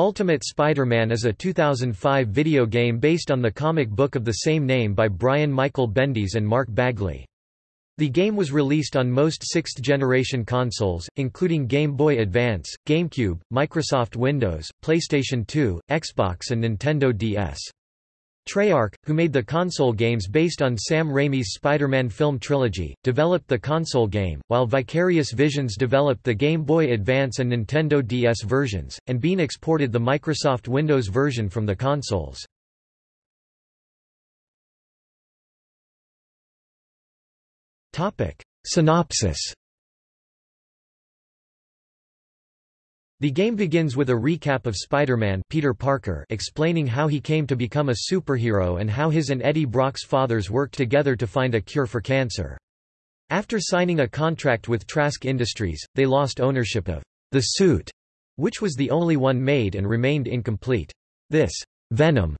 Ultimate Spider-Man is a 2005 video game based on the comic book of the same name by Brian Michael Bendis and Mark Bagley. The game was released on most sixth-generation consoles, including Game Boy Advance, GameCube, Microsoft Windows, PlayStation 2, Xbox and Nintendo DS. Treyarch, who made the console games based on Sam Raimi's Spider-Man film trilogy, developed the console game, while Vicarious Visions developed the Game Boy Advance and Nintendo DS versions, and Beenox ported the Microsoft Windows version from the consoles. Synopsis The game begins with a recap of Spider-Man Peter Parker explaining how he came to become a superhero and how his and Eddie Brock's fathers worked together to find a cure for cancer. After signing a contract with Trask Industries, they lost ownership of the suit, which was the only one made and remained incomplete. This Venom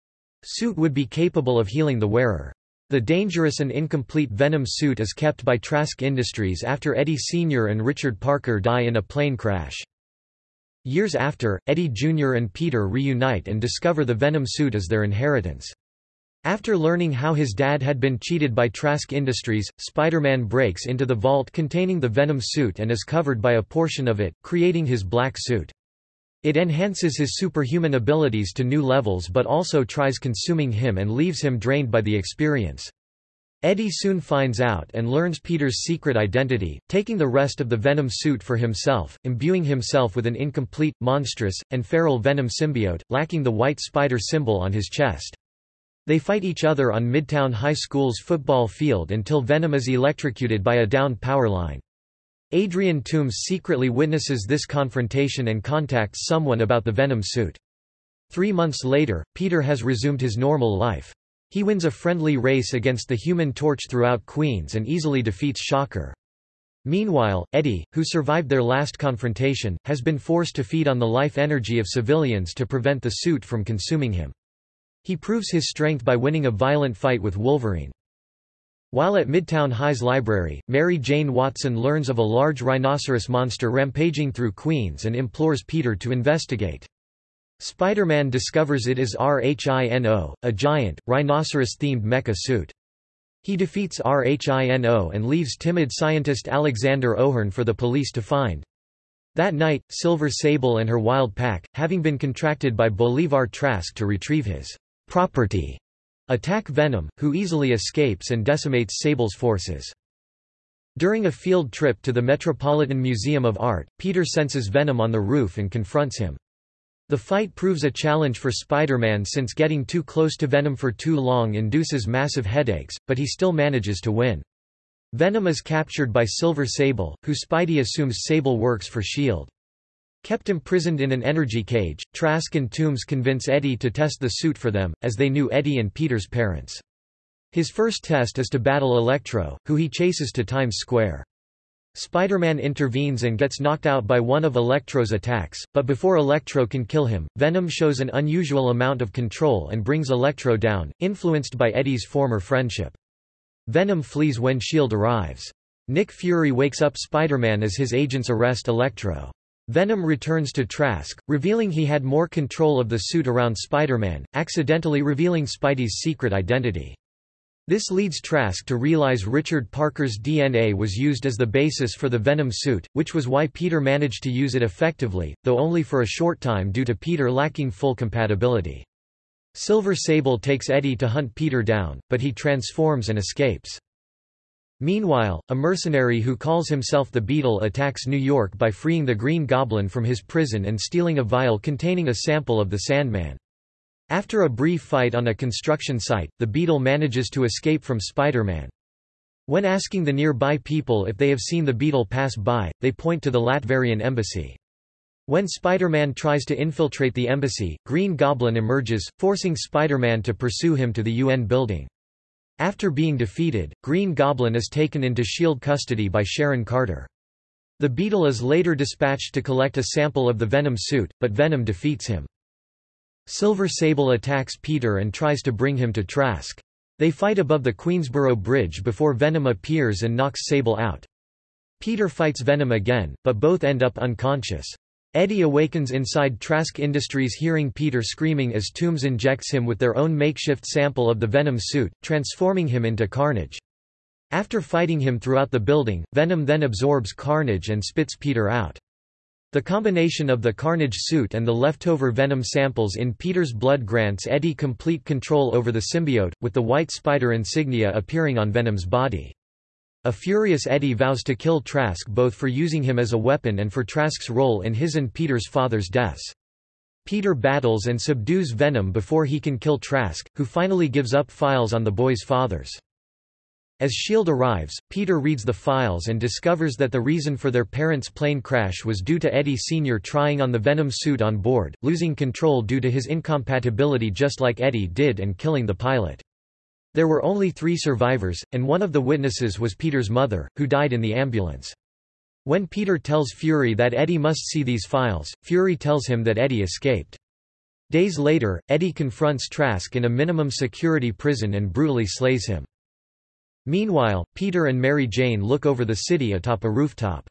suit would be capable of healing the wearer. The dangerous and incomplete Venom suit is kept by Trask Industries after Eddie Sr. and Richard Parker die in a plane crash. Years after, Eddie Jr. and Peter reunite and discover the Venom suit as their inheritance. After learning how his dad had been cheated by Trask Industries, Spider-Man breaks into the vault containing the Venom suit and is covered by a portion of it, creating his black suit. It enhances his superhuman abilities to new levels but also tries consuming him and leaves him drained by the experience. Eddie soon finds out and learns Peter's secret identity, taking the rest of the Venom suit for himself, imbuing himself with an incomplete, monstrous, and feral Venom symbiote, lacking the white spider symbol on his chest. They fight each other on Midtown High School's football field until Venom is electrocuted by a downed power line. Adrian Toomes secretly witnesses this confrontation and contacts someone about the Venom suit. Three months later, Peter has resumed his normal life. He wins a friendly race against the Human Torch throughout Queens and easily defeats Shocker. Meanwhile, Eddie, who survived their last confrontation, has been forced to feed on the life energy of civilians to prevent the suit from consuming him. He proves his strength by winning a violent fight with Wolverine. While at Midtown High's library, Mary Jane Watson learns of a large rhinoceros monster rampaging through Queens and implores Peter to investigate. Spider-Man discovers it is Rhino, a giant, rhinoceros-themed mecha suit. He defeats Rhino and leaves timid scientist Alexander O'Hirn for the police to find. That night, Silver Sable and her wild pack, having been contracted by Bolivar Trask to retrieve his property, attack Venom, who easily escapes and decimates Sable's forces. During a field trip to the Metropolitan Museum of Art, Peter senses Venom on the roof and confronts him. The fight proves a challenge for Spider-Man since getting too close to Venom for too long induces massive headaches, but he still manages to win. Venom is captured by Silver Sable, who Spidey assumes Sable works for S.H.I.E.L.D. Kept imprisoned in an energy cage, Trask and Toomes convince Eddie to test the suit for them, as they knew Eddie and Peter's parents. His first test is to battle Electro, who he chases to Times Square. Spider-Man intervenes and gets knocked out by one of Electro's attacks, but before Electro can kill him, Venom shows an unusual amount of control and brings Electro down, influenced by Eddie's former friendship. Venom flees when S.H.I.E.L.D. arrives. Nick Fury wakes up Spider-Man as his agents arrest Electro. Venom returns to Trask, revealing he had more control of the suit around Spider-Man, accidentally revealing Spidey's secret identity. This leads Trask to realize Richard Parker's DNA was used as the basis for the Venom suit, which was why Peter managed to use it effectively, though only for a short time due to Peter lacking full compatibility. Silver Sable takes Eddie to hunt Peter down, but he transforms and escapes. Meanwhile, a mercenary who calls himself the Beetle attacks New York by freeing the Green Goblin from his prison and stealing a vial containing a sample of the Sandman. After a brief fight on a construction site, the Beetle manages to escape from Spider-Man. When asking the nearby people if they have seen the Beetle pass by, they point to the Latverian embassy. When Spider-Man tries to infiltrate the embassy, Green Goblin emerges, forcing Spider-Man to pursue him to the UN building. After being defeated, Green Goblin is taken into S.H.I.E.L.D. custody by Sharon Carter. The Beetle is later dispatched to collect a sample of the Venom suit, but Venom defeats him. Silver Sable attacks Peter and tries to bring him to Trask. They fight above the Queensboro Bridge before Venom appears and knocks Sable out. Peter fights Venom again, but both end up unconscious. Eddie awakens inside Trask Industries hearing Peter screaming as Toomes injects him with their own makeshift sample of the Venom suit, transforming him into Carnage. After fighting him throughout the building, Venom then absorbs Carnage and spits Peter out. The combination of the Carnage suit and the leftover Venom samples in Peter's blood grants Eddie complete control over the symbiote, with the white spider insignia appearing on Venom's body. A furious Eddie vows to kill Trask both for using him as a weapon and for Trask's role in his and Peter's father's deaths. Peter battles and subdues Venom before he can kill Trask, who finally gives up files on the boys' fathers. As S.H.I.E.L.D. arrives, Peter reads the files and discovers that the reason for their parents' plane crash was due to Eddie Sr. trying on the Venom suit on board, losing control due to his incompatibility just like Eddie did and killing the pilot. There were only three survivors, and one of the witnesses was Peter's mother, who died in the ambulance. When Peter tells Fury that Eddie must see these files, Fury tells him that Eddie escaped. Days later, Eddie confronts Trask in a minimum security prison and brutally slays him. Meanwhile, Peter and Mary Jane look over the city atop a rooftop.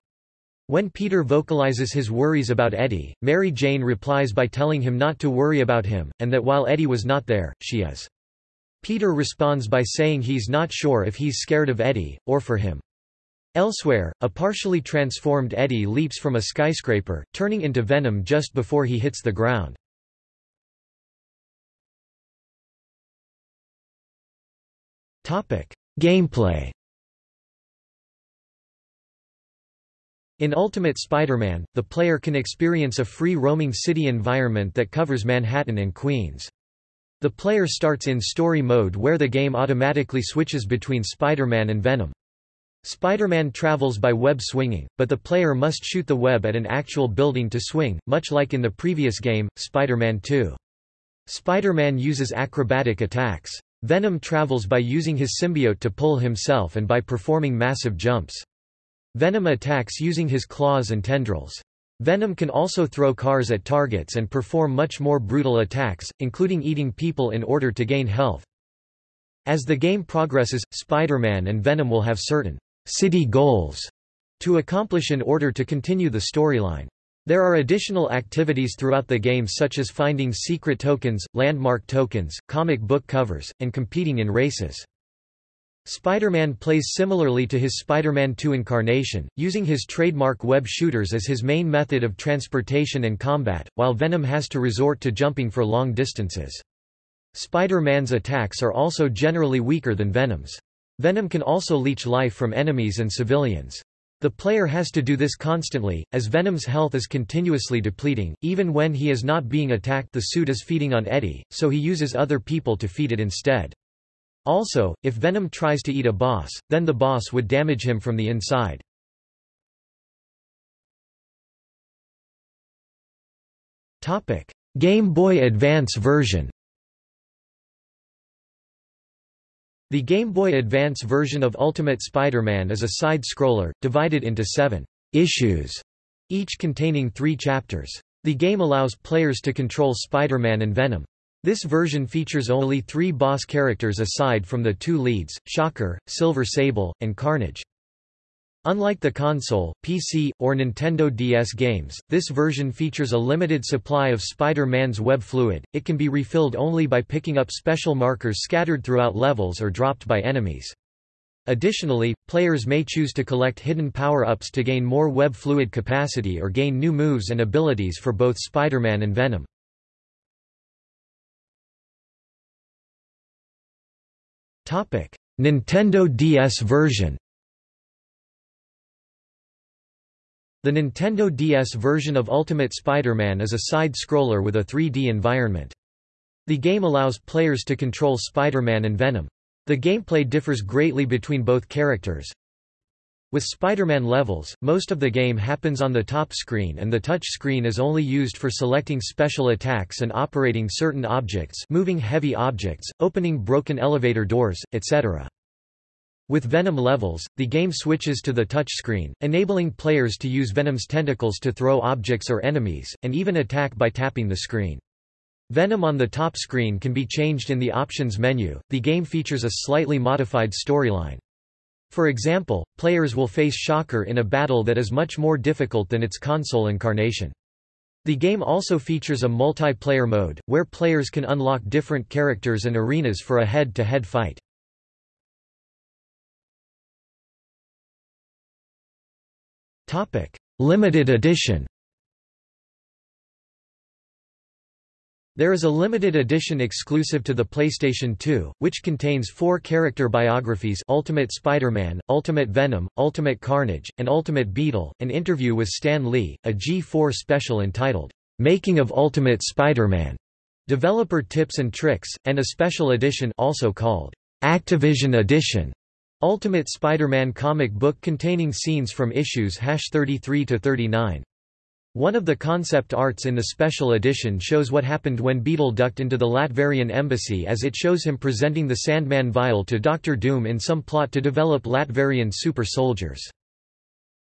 When Peter vocalizes his worries about Eddie, Mary Jane replies by telling him not to worry about him, and that while Eddie was not there, she is. Peter responds by saying he's not sure if he's scared of Eddie, or for him. Elsewhere, a partially transformed Eddie leaps from a skyscraper, turning into Venom just before he hits the ground. Gameplay In Ultimate Spider-Man, the player can experience a free-roaming city environment that covers Manhattan and Queens. The player starts in story mode where the game automatically switches between Spider-Man and Venom. Spider-Man travels by web swinging, but the player must shoot the web at an actual building to swing, much like in the previous game, Spider-Man 2. Spider-Man uses acrobatic attacks. Venom travels by using his symbiote to pull himself and by performing massive jumps. Venom attacks using his claws and tendrils. Venom can also throw cars at targets and perform much more brutal attacks, including eating people in order to gain health. As the game progresses, Spider-Man and Venom will have certain city goals to accomplish in order to continue the storyline. There are additional activities throughout the game such as finding secret tokens, landmark tokens, comic book covers, and competing in races. Spider-Man plays similarly to his Spider-Man 2 incarnation, using his trademark web shooters as his main method of transportation and combat, while Venom has to resort to jumping for long distances. Spider-Man's attacks are also generally weaker than Venom's. Venom can also leech life from enemies and civilians. The player has to do this constantly, as Venom's health is continuously depleting, even when he is not being attacked the suit is feeding on Eddie, so he uses other people to feed it instead. Also, if Venom tries to eat a boss, then the boss would damage him from the inside. Game Boy Advance version The Game Boy Advance version of Ultimate Spider-Man is a side-scroller, divided into seven issues, each containing three chapters. The game allows players to control Spider-Man and Venom. This version features only three boss characters aside from the two leads, Shocker, Silver Sable, and Carnage. Unlike the console, PC, or Nintendo DS games, this version features a limited supply of Spider-Man's web fluid, it can be refilled only by picking up special markers scattered throughout levels or dropped by enemies. Additionally, players may choose to collect hidden power-ups to gain more web fluid capacity or gain new moves and abilities for both Spider-Man and Venom. Nintendo DS version The Nintendo DS version of Ultimate Spider-Man is a side-scroller with a 3D environment. The game allows players to control Spider-Man and Venom. The gameplay differs greatly between both characters. With Spider-Man levels, most of the game happens on the top screen and the touch screen is only used for selecting special attacks and operating certain objects moving heavy objects, opening broken elevator doors, etc. With Venom levels, the game switches to the touchscreen, enabling players to use Venom's tentacles to throw objects or enemies, and even attack by tapping the screen. Venom on the top screen can be changed in the options menu. The game features a slightly modified storyline. For example, players will face Shocker in a battle that is much more difficult than its console incarnation. The game also features a multiplayer mode, where players can unlock different characters and arenas for a head-to-head -head fight. Limited edition. There is a limited edition exclusive to the PlayStation 2, which contains four character biographies Ultimate Spider-Man, Ultimate Venom, Ultimate Carnage, and Ultimate Beetle, an interview with Stan Lee, a G4 special entitled, "'Making of Ultimate Spider-Man", developer tips and tricks, and a special edition also called, "'Activision Edition", Ultimate Spider-Man comic book containing scenes from issues 33–39. One of the concept arts in the special edition shows what happened when Beetle ducked into the Latverian embassy as it shows him presenting the Sandman vial to Doctor Doom in some plot to develop Latverian super soldiers.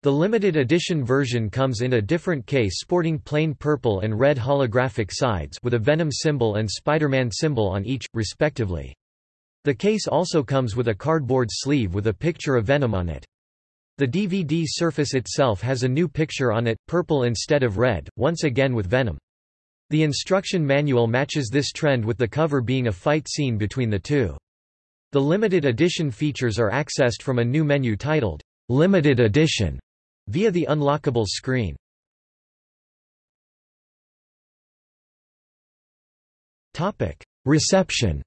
The limited edition version comes in a different case sporting plain purple and red holographic sides with a Venom symbol and Spider-Man symbol on each, respectively. The case also comes with a cardboard sleeve with a picture of Venom on it. The DVD surface itself has a new picture on it, purple instead of red, once again with Venom. The instruction manual matches this trend with the cover being a fight scene between the two. The limited edition features are accessed from a new menu titled, Limited Edition, via the unlockable screen. Reception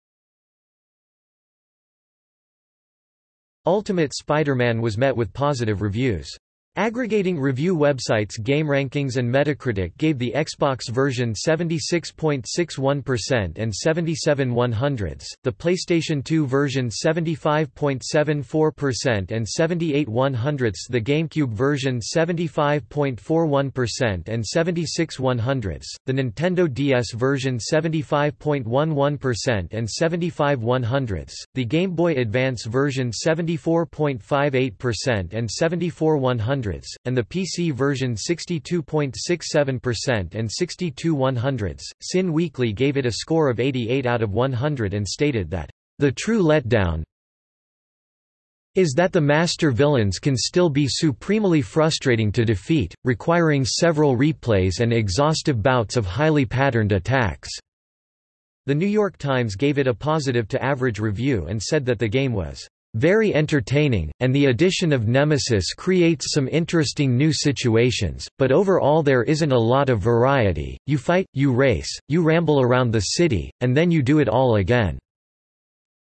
Ultimate Spider-Man was met with positive reviews. Aggregating review websites GameRankings and Metacritic gave the Xbox version 76.61% and 77 100ths, the PlayStation 2 version 75.74% and 78 100ths, the GameCube version 75.41% and 76 100ths, the Nintendo DS version 75.11% and 75 100ths, the Game Boy Advance version 74.58% and 74 100 and the PC version 62.67% and 62 100ths. Cin Weekly gave it a score of 88 out of 100 and stated that, "...the true letdown is that the master villains can still be supremely frustrating to defeat, requiring several replays and exhaustive bouts of highly patterned attacks." The New York Times gave it a positive to average review and said that the game was very entertaining, and the addition of Nemesis creates some interesting new situations, but overall there isn't a lot of variety, you fight, you race, you ramble around the city, and then you do it all again."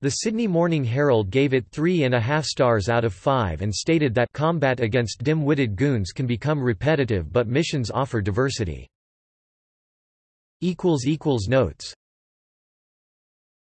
The Sydney Morning Herald gave it three and a half stars out of five and stated that combat against dim-witted goons can become repetitive but missions offer diversity. Notes